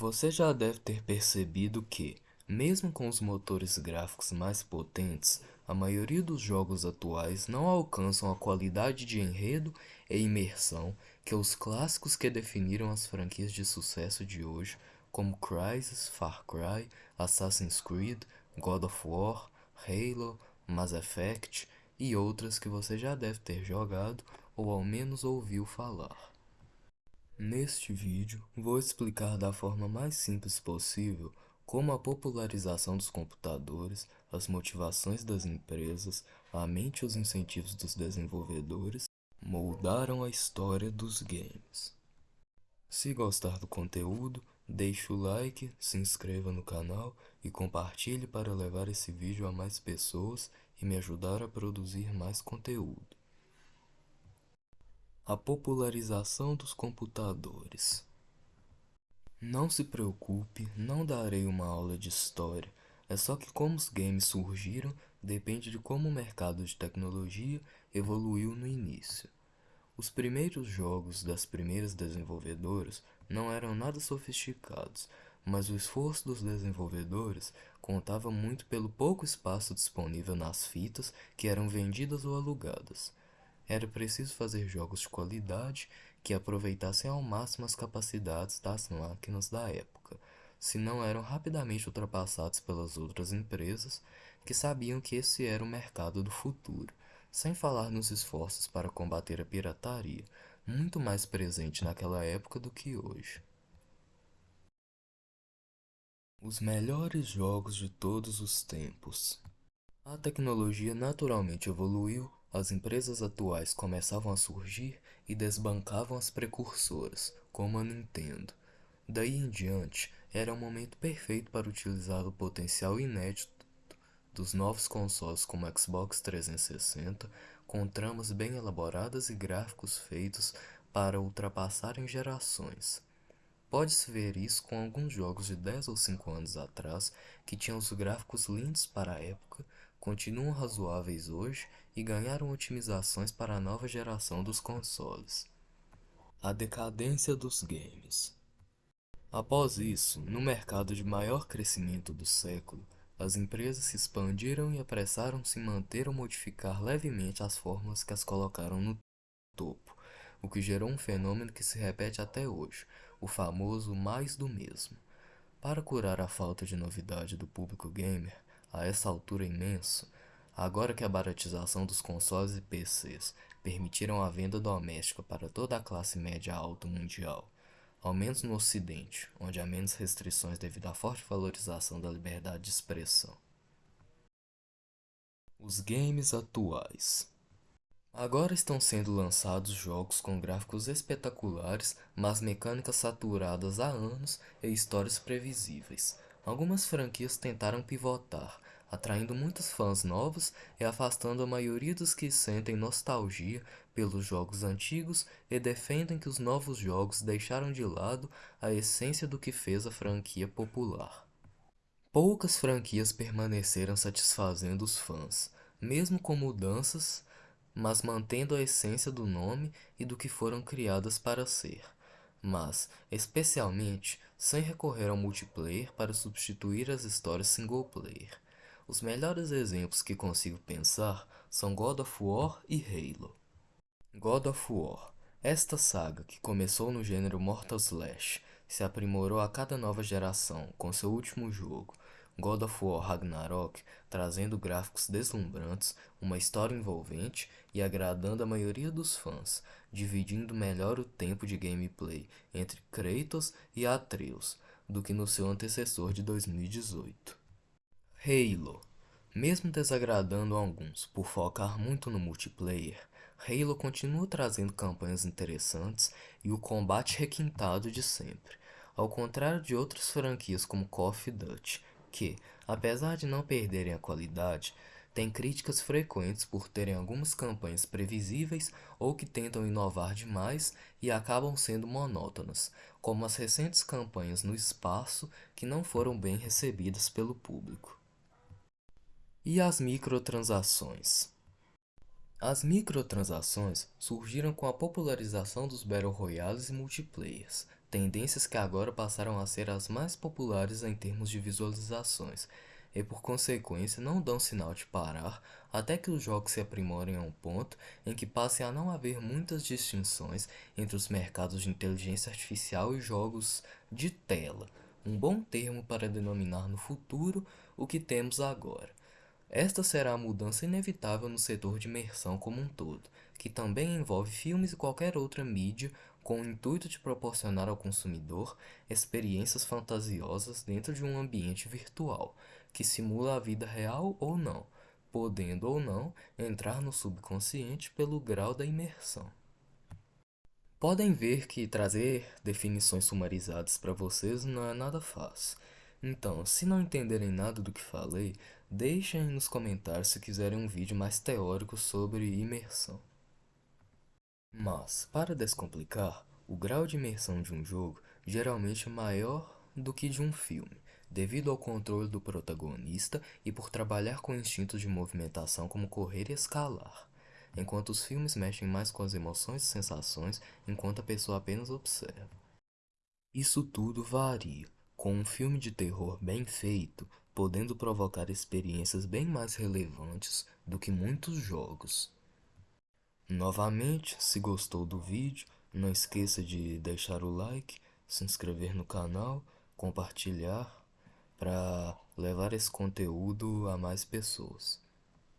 Você já deve ter percebido que, mesmo com os motores gráficos mais potentes, a maioria dos jogos atuais não alcançam a qualidade de enredo e imersão que os clássicos que definiram as franquias de sucesso de hoje, como Crysis, Far Cry, Assassin's Creed, God of War, Halo, Mass Effect e outras que você já deve ter jogado ou ao menos ouviu falar. Neste vídeo, vou explicar da forma mais simples possível como a popularização dos computadores, as motivações das empresas, a mente e os incentivos dos desenvolvedores moldaram a história dos games. Se gostar do conteúdo, deixe o like, se inscreva no canal e compartilhe para levar esse vídeo a mais pessoas e me ajudar a produzir mais conteúdo. A popularização dos computadores. Não se preocupe, não darei uma aula de história. É só que como os games surgiram depende de como o mercado de tecnologia evoluiu no início. Os primeiros jogos das primeiras desenvolvedoras não eram nada sofisticados, mas o esforço dos desenvolvedores contava muito pelo pouco espaço disponível nas fitas que eram vendidas ou alugadas. Era preciso fazer jogos de qualidade que aproveitassem ao máximo as capacidades das máquinas da época, senão eram rapidamente ultrapassados pelas outras empresas que sabiam que esse era o mercado do futuro, sem falar nos esforços para combater a pirataria, muito mais presente naquela época do que hoje. Os melhores jogos de todos os tempos. A tecnologia naturalmente evoluiu as empresas atuais começavam a surgir e desbancavam as precursoras, como a Nintendo. Daí em diante, era o momento perfeito para utilizar o potencial inédito dos novos consoles como Xbox 360, com tramas bem elaboradas e gráficos feitos para ultrapassarem gerações. Pode-se ver isso com alguns jogos de 10 ou 5 anos atrás que tinham os gráficos lindos para a época, continuam razoáveis hoje e ganharam otimizações para a nova geração dos consoles. A decadência dos games. Após isso, no mercado de maior crescimento do século, as empresas se expandiram e apressaram-se em manter ou modificar levemente as formas que as colocaram no topo, o que gerou um fenômeno que se repete até hoje, o famoso mais do mesmo. Para curar a falta de novidade do público gamer, a essa altura imenso, agora que a baratização dos consoles e PCs permitiram a venda doméstica para toda a classe média alta mundial, ao menos no ocidente, onde há menos restrições devido à forte valorização da liberdade de expressão. Os games atuais Agora estão sendo lançados jogos com gráficos espetaculares, mas mecânicas saturadas há anos e histórias previsíveis. Algumas franquias tentaram pivotar, atraindo muitos fãs novos e afastando a maioria dos que sentem nostalgia pelos jogos antigos e defendem que os novos jogos deixaram de lado a essência do que fez a franquia popular. Poucas franquias permaneceram satisfazendo os fãs, mesmo com mudanças mas mantendo a essência do nome e do que foram criadas para ser, mas, especialmente, sem recorrer ao multiplayer para substituir as histórias single player. Os melhores exemplos que consigo pensar são God of War e Halo. God of War. Esta saga, que começou no gênero Mortal Slash, se aprimorou a cada nova geração com seu último jogo, God of War Ragnarok, trazendo gráficos deslumbrantes, uma história envolvente e agradando a maioria dos fãs, dividindo melhor o tempo de gameplay entre Kratos e Atreus do que no seu antecessor de 2018. Halo Mesmo desagradando alguns por focar muito no multiplayer, Halo continua trazendo campanhas interessantes e o combate requintado de sempre, ao contrário de outras franquias como Call of Duty, que, apesar de não perderem a qualidade, têm críticas frequentes por terem algumas campanhas previsíveis ou que tentam inovar demais e acabam sendo monótonas, como as recentes campanhas no espaço que não foram bem recebidas pelo público. E as microtransações? As microtransações surgiram com a popularização dos Battle Royales e multiplayers, tendências que agora passaram a ser as mais populares em termos de visualizações, e por consequência não dão sinal de parar até que os jogos se aprimorem a um ponto em que passe a não haver muitas distinções entre os mercados de inteligência artificial e jogos de tela, um bom termo para denominar no futuro o que temos agora. Esta será a mudança inevitável no setor de imersão como um todo, que também envolve filmes e qualquer outra mídia com o intuito de proporcionar ao consumidor experiências fantasiosas dentro de um ambiente virtual, que simula a vida real ou não, podendo ou não entrar no subconsciente pelo grau da imersão. Podem ver que trazer definições sumarizadas para vocês não é nada fácil. Então, se não entenderem nada do que falei, deixem nos comentários se quiserem um vídeo mais teórico sobre imersão. Mas, para descomplicar, o grau de imersão de um jogo geralmente é maior do que de um filme, devido ao controle do protagonista e por trabalhar com instintos de movimentação como correr e escalar, enquanto os filmes mexem mais com as emoções e sensações enquanto a pessoa apenas observa. Isso tudo varia, com um filme de terror bem feito, podendo provocar experiências bem mais relevantes do que muitos jogos. Novamente, se gostou do vídeo, não esqueça de deixar o like, se inscrever no canal, compartilhar para levar esse conteúdo a mais pessoas.